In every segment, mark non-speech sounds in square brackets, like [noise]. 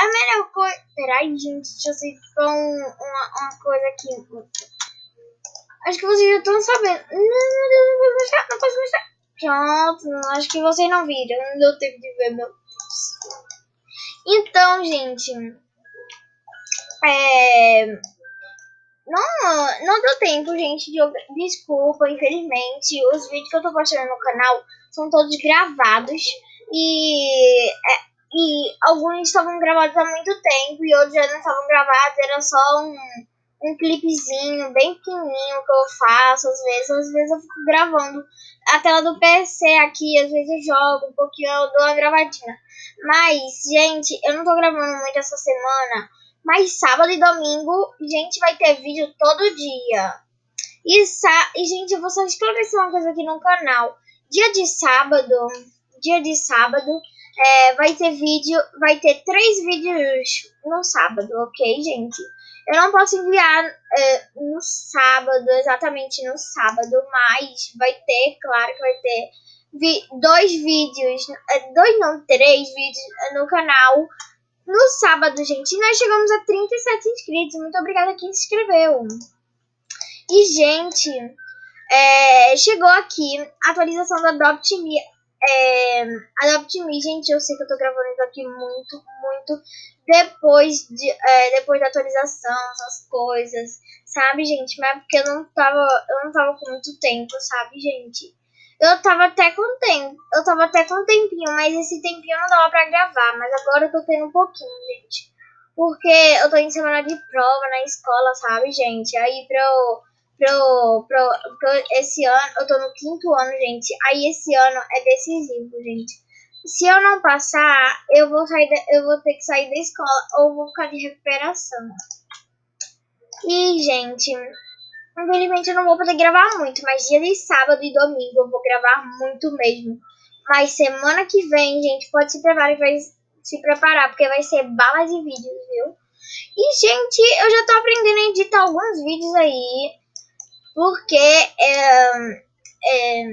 a melhor coisa. Peraí, gente, deixa eu ver uma, uma coisa aqui. Acho que vocês já estão sabendo. Não, meu Deus, não posso mostrar, não posso mostrar. Pronto, acho que vocês não viram. Não deu tempo de ver, meu Deus. Então, gente. É. Não, não deu tempo, gente. De... Desculpa, infelizmente. Os vídeos que eu tô postando no canal são todos gravados. E. É, e alguns estavam gravados há muito tempo e outros já não estavam gravados. Era só um um clipezinho bem pequenininho que eu faço às vezes. Às vezes eu fico gravando a tela do PC aqui, às vezes eu jogo um pouquinho, eu dou uma gravadinha. Mas, gente, eu não tô gravando muito essa semana. Mas sábado e domingo, gente, vai ter vídeo todo dia. E, e gente, eu vou só esclarecer uma coisa aqui no canal. Dia de sábado, dia de sábado, é, vai ter vídeo, vai ter três vídeos no sábado, ok, gente? Eu não posso enviar é, no sábado, exatamente no sábado, mas vai ter, claro que vai ter vi dois vídeos, é, dois não, três vídeos no canal no sábado, gente. Nós chegamos a 37 inscritos. Muito obrigada a quem se inscreveu. E, gente, é, chegou aqui a atualização da Adopt Me. É, Adopt Me, gente, eu sei que eu tô gravando isso aqui muito, muito depois, de, é, depois da atualização, essas coisas, sabe, gente? Mas porque eu não tava, eu não tava com muito tempo, sabe, gente? Eu tava até com tempo, eu tava até com tempinho, mas esse tempinho não dava pra gravar, mas agora eu tô tendo um pouquinho, gente. Porque eu tô em semana de prova na escola, sabe, gente? Aí pro, pro, pro, pro esse ano, eu tô no quinto ano, gente. Aí esse ano é decisivo, gente se eu não passar, eu vou sair, da, eu vou ter que sair da escola ou vou ficar de recuperação. E, gente, infelizmente eu não vou poder gravar muito, mas dia de sábado e domingo eu vou gravar muito mesmo. Mas semana que vem, gente, pode se preparar, vai se preparar, porque vai ser bala de vídeos, viu? E, gente, eu já tô aprendendo a editar alguns vídeos aí, porque, é, é,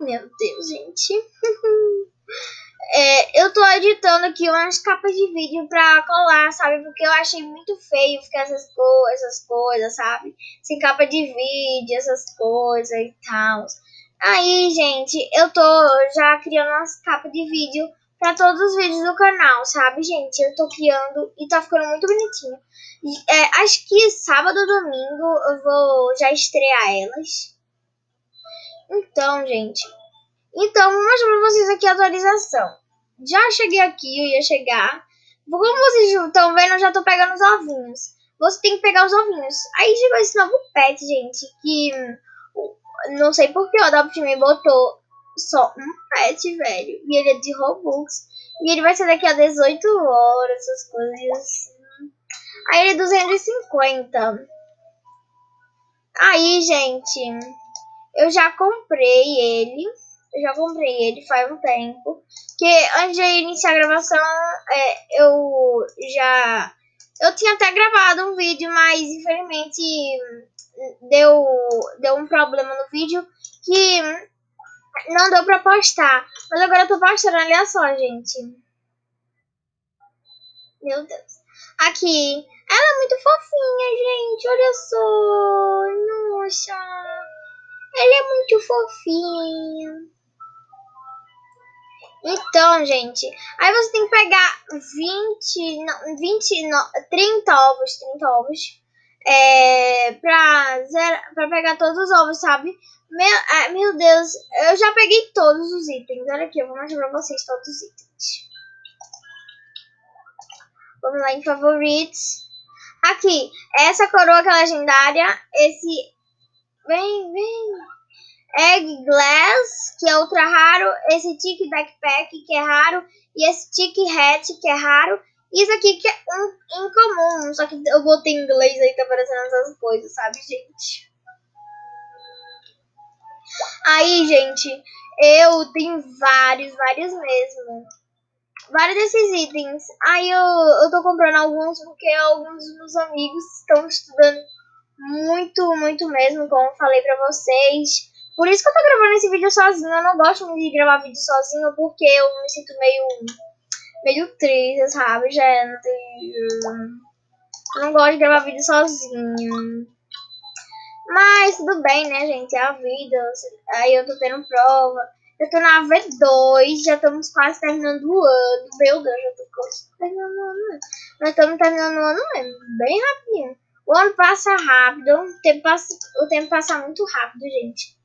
meu Deus, gente... [laughs] É, eu tô editando aqui umas capas de vídeo pra colar, sabe? Porque eu achei muito feio ficar essas, co essas coisas, sabe? Sem capa de vídeo, essas coisas e tal. Aí, gente, eu tô já criando umas capas de vídeo pra todos os vídeos do canal, sabe, gente? Eu tô criando e tá ficando muito bonitinho. É, acho que sábado ou domingo eu vou já estrear elas. Então, gente, então, vou mostrar pra vocês aqui a atualização. Já cheguei aqui, eu ia chegar. Como vocês estão vendo, eu já tô pegando os ovinhos. Você tem que pegar os ovinhos. Aí chegou esse novo pet, gente, que não sei porque o Adopt Me botou só um pet, velho. E ele é de Robux. E ele vai ser daqui a 18 horas, essas coisas. Aí ele é 250. Aí, gente, eu já comprei ele. Eu já comprei ele faz um tempo. Que antes de iniciar a gravação, é, eu já. Eu tinha até gravado um vídeo, mas infelizmente deu, deu um problema no vídeo que não deu pra postar. Mas agora eu tô postando, olha só, gente. Meu Deus. Aqui. Ela é muito fofinha, gente. Olha só. Nossa. Ela é muito fofinha. Então, gente, aí você tem que pegar 20, não, 20, não, 30 ovos, 30 ovos, é, pra, pra pegar todos os ovos, sabe? Meu, é, meu Deus, eu já peguei todos os itens. Olha aqui, eu vou mostrar pra vocês todos os itens. Vamos lá em favoritos. Aqui, essa coroa que é legendária, esse... Vem, vem... Egg Glass, que é ultra raro, esse Tick Backpack, que é raro, e esse Tick Hat, que é raro, isso aqui que é um incomum, só que eu botei em inglês aí, tá aparecendo essas coisas, sabe, gente? Aí, gente, eu tenho vários, vários mesmo. Vários desses itens. Aí eu, eu tô comprando alguns porque alguns dos meus amigos estão estudando muito, muito mesmo, como falei pra vocês. Por isso que eu tô gravando esse vídeo sozinho. Eu não gosto muito de gravar vídeo sozinho porque eu me sinto meio meio triste, sabe, gente? Eu não gosto de gravar vídeo sozinho. Mas tudo bem, né, gente? É a vida. Aí eu tô tendo prova. Eu tô na V2, já estamos quase terminando o ano. Meu Deus, já tô quase terminando o ano. Nós estamos terminando o ano mesmo, bem rapidinho. O ano passa rápido, o tempo passa, o tempo passa muito rápido, gente.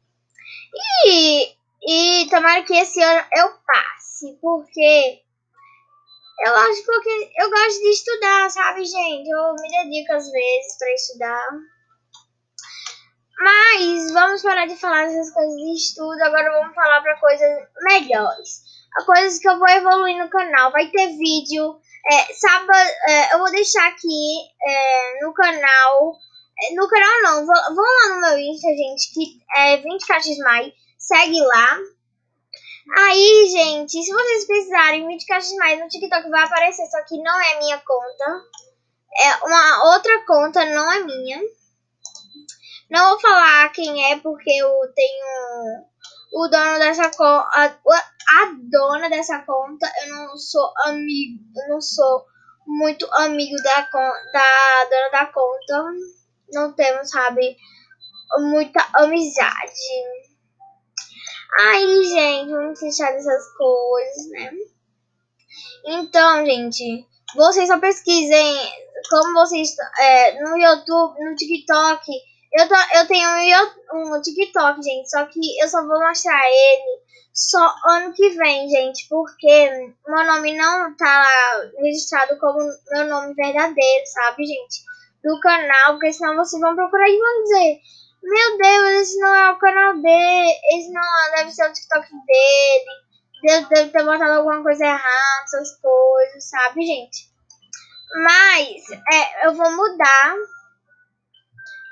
E, e tomara que esse ano eu passe, porque eu acho porque eu gosto de estudar, sabe, gente? Eu me dedico às vezes para estudar. Mas vamos parar de falar dessas coisas de estudo, agora vamos falar para coisas melhores. Coisas que eu vou evoluir no canal. Vai ter vídeo. É, sábado, é, eu vou deixar aqui é, no canal. É, no canal não, vão lá no meu Insta, gente, que é 20 caixas mais. Segue lá. Aí, gente, se vocês precisarem 20 caixas mais no TikTok vai aparecer, só que não é minha conta. É uma outra conta, não é minha. Não vou falar quem é, porque eu tenho o dono dessa conta. A, dona dessa conta, eu não sou amigo. Eu não sou muito amigo da, da dona da conta. Não temos, sabe, muita amizade. Aí, gente, vamos deixar dessas coisas, né? Então, gente, vocês só pesquisem como vocês é, no YouTube, no TikTok eu, tô, eu tenho um, um TikTok, gente, só que eu só vou mostrar ele só ano que vem, gente, porque meu nome não tá registrado como meu nome verdadeiro, sabe, gente? Do canal, porque senão vocês vão procurar e vão dizer: Meu Deus, esse não é o canal dele, esse não deve ser o TikTok dele, Deus deve ter botado alguma coisa errada, essas coisas, sabe, gente? Mas é, eu vou mudar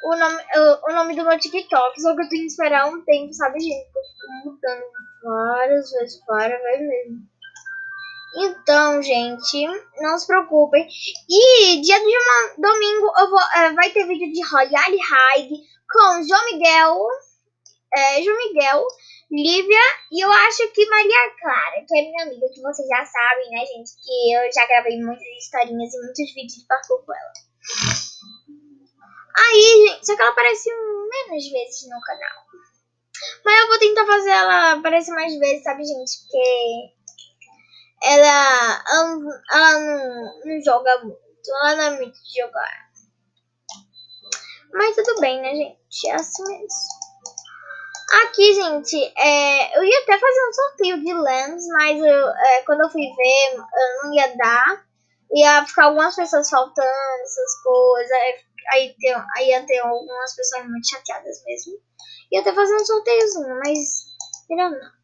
o nome, o, o nome do meu TikTok, só que eu tenho que esperar um tempo, sabe, gente? Eu fico mudando várias vezes, várias vezes mesmo. Então, gente, não se preocupem. E dia de uma, domingo eu vou, é, vai ter vídeo de Royale High com João Miguel, é, João Miguel, Lívia e eu acho que Maria Clara, que é minha amiga, que vocês já sabem, né, gente? Que eu já gravei muitas historinhas e muitos vídeos de parkour com ela. Aí, gente, só que ela aparece menos vezes no canal. Mas eu vou tentar fazer ela aparecer mais vezes, sabe, gente? Porque ela, ela, ela não, não joga muito. Ela não é muito de jogar. Mas tudo bem, né, gente? É assim mesmo. Aqui, gente, é, eu ia até fazer um sorteio de lens, mas eu, é, quando eu fui ver, eu não ia dar. Ia ficar algumas pessoas faltando, essas coisas aí, aí ia ter algumas pessoas muito chateadas mesmo. Ia até fazer um sorteiozinho, mas melhor não.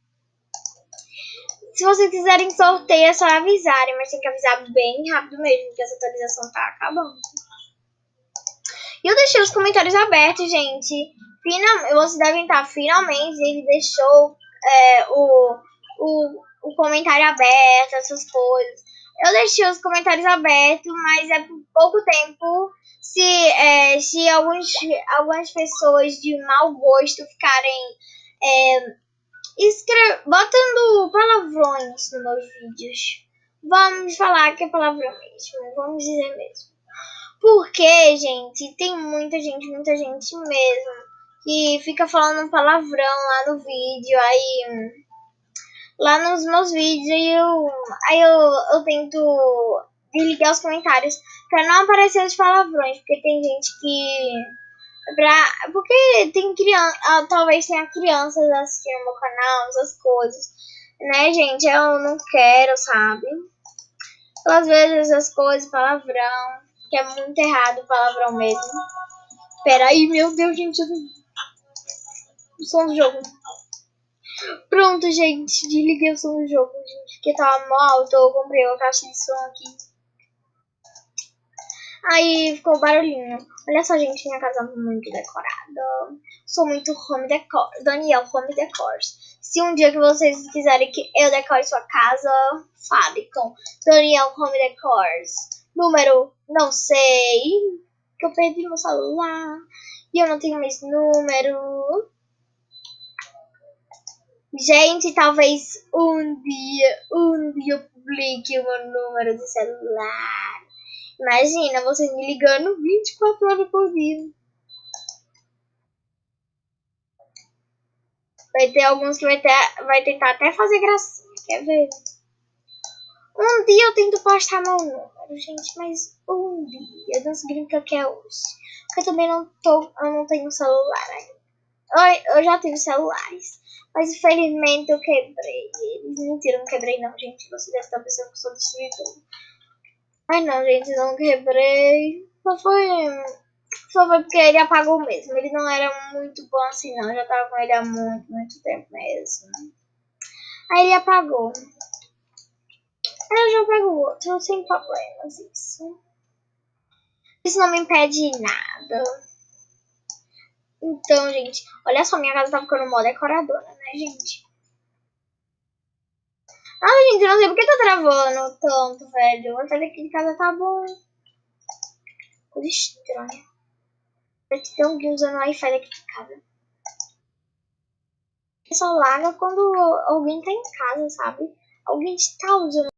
Se vocês quiserem sorteio, é só avisarem, mas tem que avisar bem rápido mesmo, porque essa atualização tá acabando. E eu deixei os comentários abertos, gente. Final, vocês devem estar finalmente. Ele deixou é, o, o, o comentário aberto, essas coisas. Eu deixei os comentários abertos, mas é por pouco tempo se, é, se alguns, algumas pessoas de mau gosto ficarem é, escre botando palavrões nos meus vídeos. Vamos falar que é palavrão mesmo, vamos dizer mesmo. Porque, gente, tem muita gente, muita gente mesmo, que fica falando palavrão lá no vídeo, aí lá nos meus vídeos, aí eu, aí eu, eu tento desligar os comentários pra não aparecer os palavrões, porque tem gente que. Pra, porque tem criança. Ah, talvez tenha crianças assistindo meu canal, essas coisas. Né, gente? Eu não quero, sabe? Às vezes as coisas, palavrão, que é muito errado palavrão mesmo. Peraí, meu Deus, gente. O som do jogo. Pronto, gente. Desliguei o som do jogo, gente. Porque tava mal alto. Eu comprei uma caixa de som aqui. Aí ficou barulhinho. Olha só, gente, minha casa é muito decorada. Sou muito home decor. Daniel, home decors. Se um dia que vocês quiserem que eu decore sua casa, fale com Daniel Home Decors. Número, não sei. Que eu perdi meu celular. E eu não tenho mais número. Gente, talvez um dia, um dia eu publique o meu número de celular. Imagina vocês me ligando 24 horas por dia. Vai ter alguns que vai, ter, vai tentar até fazer gracinha, quer ver? Um dia eu tento postar meu número, gente, mas um dia não significa que é hoje. Porque eu também não, tô, eu não tenho celular ainda. Eu, eu já tive celulares, mas infelizmente eu quebrei eles. Mentira, não quebrei não, gente. Você deve estar pensando que eu sou destruidor. Ai não, gente, não quebrei. Só foi só foi porque ele apagou mesmo. Ele não era muito bom assim, não. Eu já tava com ele há muito, muito tempo mesmo. Aí ele apagou. Aí eu já pego o outro, sem problemas, isso. Isso não me impede nada. Então, gente, olha só, minha casa tá ficando mó decoradora, né, gente? Ah, gente, eu não sei porque tá travando tanto, velho. O Wi-Fi aqui de casa tá bom. Coisa estranha. Parece que tem alguém usando Wi-Fi daqui de casa. Só larga quando alguém tá em casa, sabe? Alguém está usando